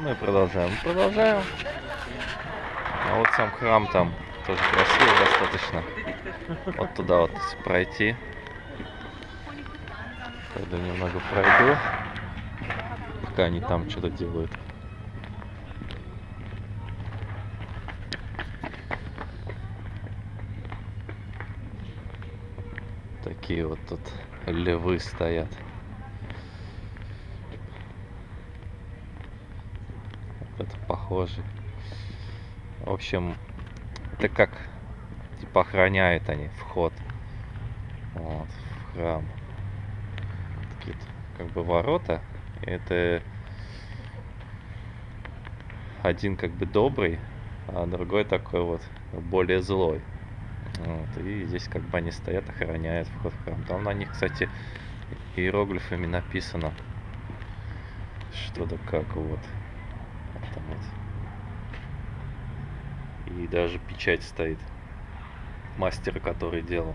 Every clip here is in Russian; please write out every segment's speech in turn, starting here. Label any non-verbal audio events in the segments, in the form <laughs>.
Мы продолжаем. Продолжаем. А вот сам храм там тоже красивый достаточно. Вот туда вот пройти. Пойду немного пройду. Пока они там что-то делают. Такие вот тут львы стоят. Это похоже. В общем, это как типа охраняют они вход вот, в храм. Такие как бы ворота. Это один как бы добрый, а другой такой вот более злой. Вот, и здесь как бы они стоят, охраняют вход в храм. Там на них, кстати, иероглифами написано что-то как. Вот там вот. И даже печать стоит мастера, который делал.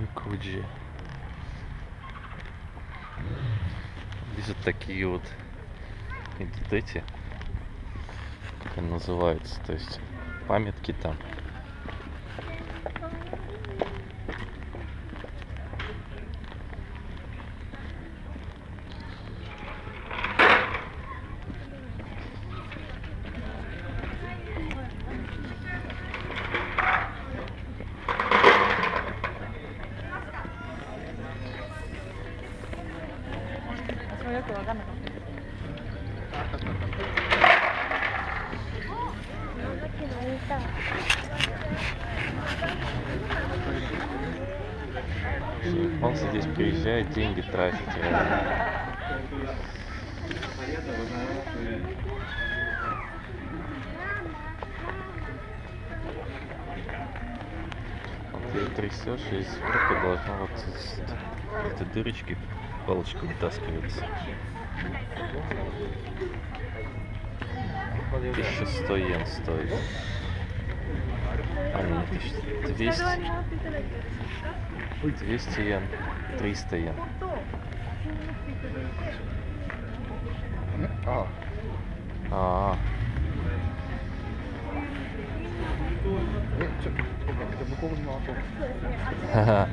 Микуджи. Здесь вот такие вот эти, как они называются, то есть памятки там. Японцы здесь приезжают, деньги реально. Вот ты трясешь, и из руки должно вот этой дырочки палочка вытаскивается. 1100 йен стоит. А, нет, 1200. 200 йен, 300 йен. А. А. <laughs>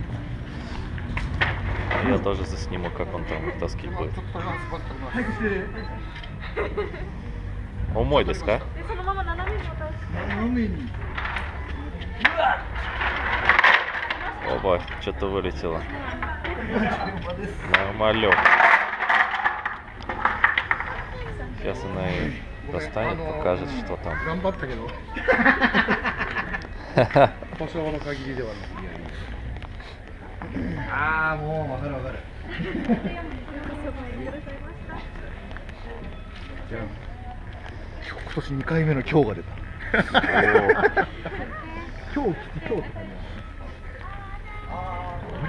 Я тоже засниму, как он там таскить будет. О мой доска. すかでそのまま斜めに落として斜めに。 Оба, что-то вылетело. Нормалек. Сейчас она и достанет, покажет, что там. 頑張ったけど。<laughs> 保証の限りではない。ああ、もうわかるわかる。じゃあ今年2回目の今日が出た。 О, 今日来て今日って感じだ。あ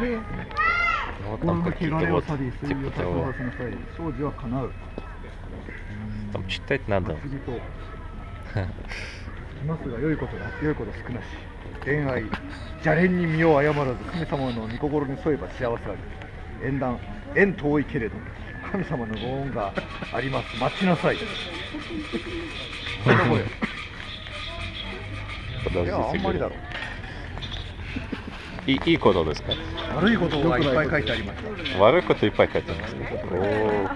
れ вот こ там の汚 какие-то れを вот 去り、水 типа を先 того. ほどの際、掃除は叶う。 Там читать надо. 次と。ますが良いことだ、良いこと少なし。恋愛、邪恋に身を誤らず、神様の御心に添えば幸せある。縁談、縁遠いけれど、神様のご恩があります。待ちなさい。こんな声。い Подождите, や、あんまりだろ И, и кодаですか悪いことがいっぱい書いてありました。悪いこといっぱい書いてありますね。О,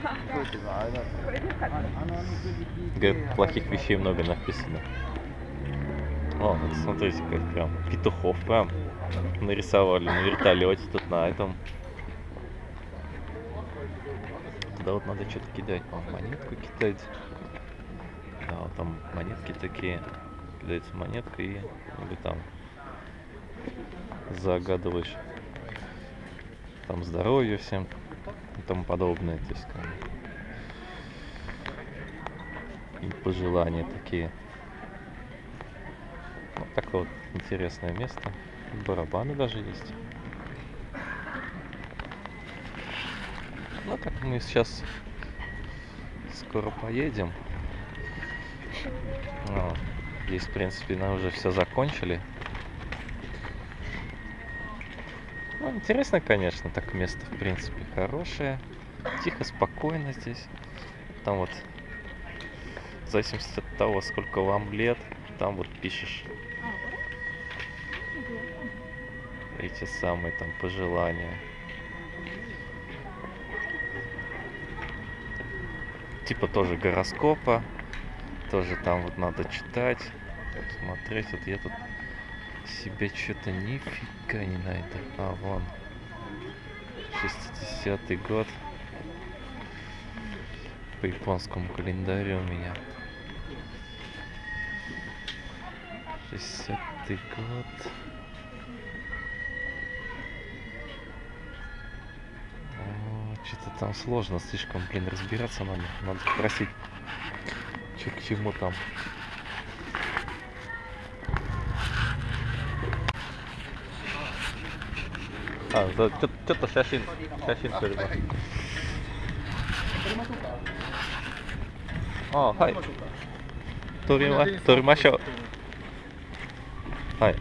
Говорит, плохих вещей много написано. О, вот смотрите, как прям петухов прям нарисовали на вертолете тут на этом. Туда вот надо что-то кидать, по монетку кидать. Да, вот там монетки такие. Кидается монетка и или там загадываешь там здоровье всем и тому подобное. То есть как и пожелания такие. Вот такое вот интересное место. Барабаны даже есть. Ну так мы сейчас скоро поедем. Ну, здесь, в принципе, мы уже все закончили. Ну, интересно, конечно, так место, в принципе, хорошее. Тихо, спокойно здесь. Там вот, в зависимости от того, сколько вам лет, там вот пишешь эти самые там пожелания. Типа тоже гороскопа, тоже там вот надо читать, смотреть. Вот я тут себе что-то нифига не найду. А, вон. 60-й год. По японскому календарю у меня. 60-й год. Что-то там сложно слишком, блин, разбираться надо. Надо спросить, что к чему там. А, да,ちょちょっと写真写真撮ります。あ、はい。撮りま撮りましょう。はい。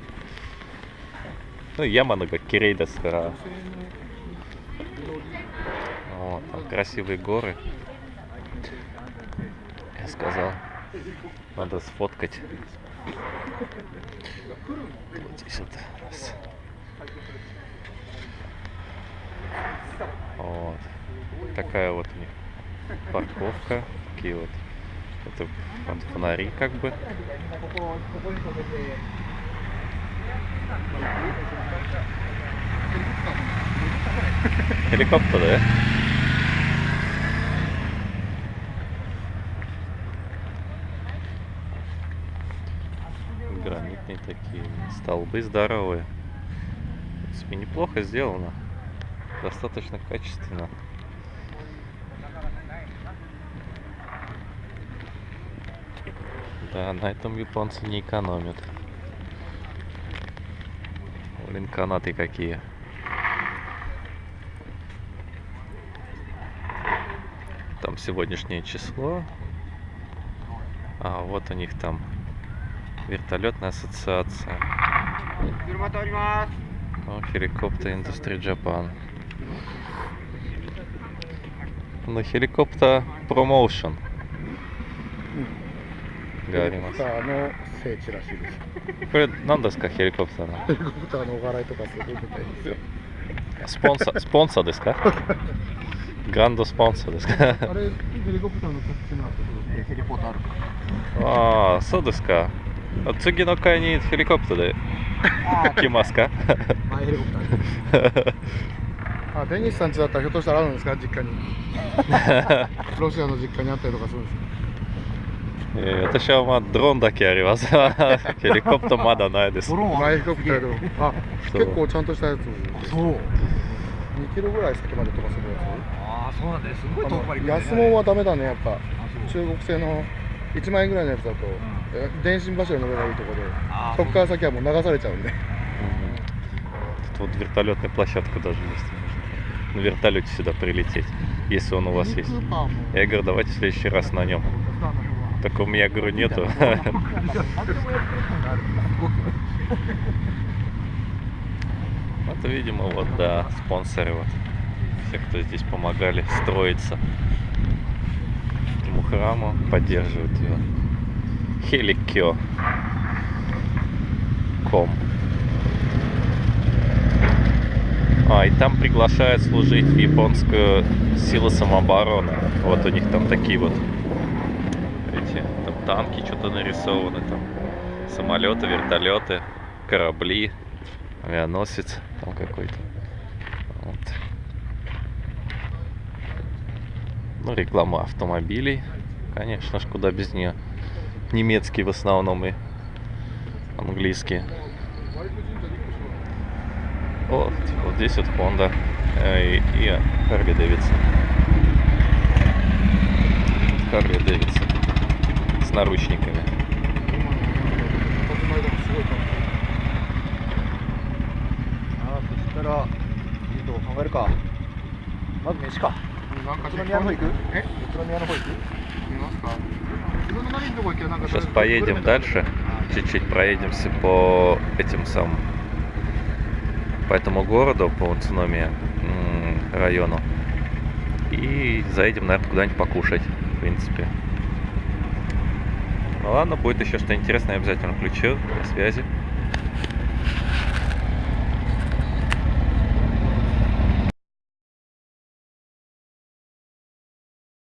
Ну, Ямано как Кирейですから。Вот, там красивые горы. Я сказал, надо сфоткать. Вот здесь вот. раз. вот. Такая вот у них парковка. Такие вот. Это фонари как бы. Helikopter, да? Гранитные такие столбы здоровые. В принципе, неплохо сделано. Достаточно качественно. Да, на этом японцы не экономят. Блин, канаты какие. Там сегодняшнее число. А, вот у них там вертолетная ассоциация. О, Helicopter Industry Japan Ну, Helicopter Promotion. があります。ヘリコプターの聖地らしいです。これ何ですかヘリコプターのヘリコプターのお笑いとかするみたいですよ。スポンサー、スポンサーですかグランドスポンサーですかあれ、ヘリコプターの特殊なところでヘリポートあるかああ、そうですか。次の回にヘリコプターで来ますかマイヘリコプターで。 あ、デニスさん家だったらひょっとしたらあるんですか実家に。<laughs> ロシアの実家にあったりとかするんですかえー私はまあドローンだけあります。ヘ<laughs> リコプターまだないです。マイヘリコプターでも。<laughs> あ、そう結構ちゃんとしたやつ。そう。 2キロぐらい先まで飛ばせるやああ、そうなんだよ。すごいつ。遠くまで行く、ね。安物はダメだね、やっぱ。あそう中国製の1万円ぐらいのやつだと、え電信柱の上がいいとこで、あそこから先はもう流されちゃうんで。 Тут вот вертолетная площадка даже есть. на вертолете сюда прилететь, если он у вас есть. Я говорю, давайте в следующий раз на нем. Так у меня, говорю, нету. <laughs> Вот, видимо, вот, да, спонсоры вот. Все, кто здесь помогали строиться этому храму, поддерживают ее. Helikio.com А, и там приглашают служить в японскую силу самообороны. Вот у них там такие вот эти там танки что-то нарисованы, там самолеты, вертолеты, корабли, авианосец там какой-то. Вот. Ну, реклама автомобилей, конечно ж, куда без нее. Немецкие в основном и английские. Вот, типа, вот здесь вот Honda э, и, и Harley Davidson. Harley Davidson с наручниками. Сейчас поедем дальше, чуть-чуть проедемся по этим самым по этому городу, по Уцуномия м, району. И заедем, наверное, куда-нибудь покушать, в принципе. Ну ладно, будет еще что интересное, обязательно включу. До связи.